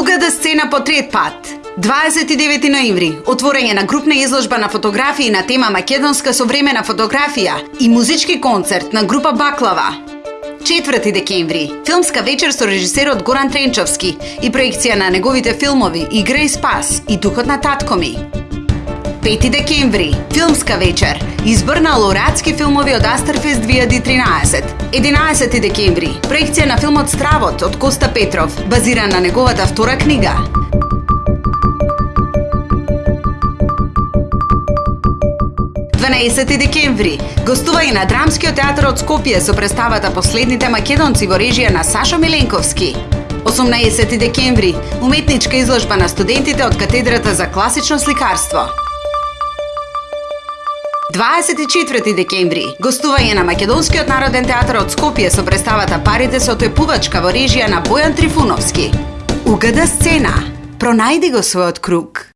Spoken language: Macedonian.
Угада сцена по трет пат. 29 ноември, отворење на групна изложба на фотографии на тема македонска современа фотографија и музички концерт на група Баклава. 4 декември, филмска вечер со режисерот Горан Тренчовски и проекција на неговите филмови Игра и спас и Духот на татко ми. 5 декември, филмска вечер, избор на лауреатски филмови од Астерфест 2013. 11 декември, проекција на филмот Стравот од Коста Петров, базиран на неговата втора книга. 12 декември, гостување на Драмскиот театар од Скопје со представата Последните македонци во режија на Сашо Миленковски. 18 декември, уметничка изложба на студентите од катедрата за класично сликарство. 24 декември, гостување на Македонскиот народен театар од Скопје со представата Парите со тојпувачка во режија на Бојан Трифуновски. Угада сцена. Пронајди го својот круг.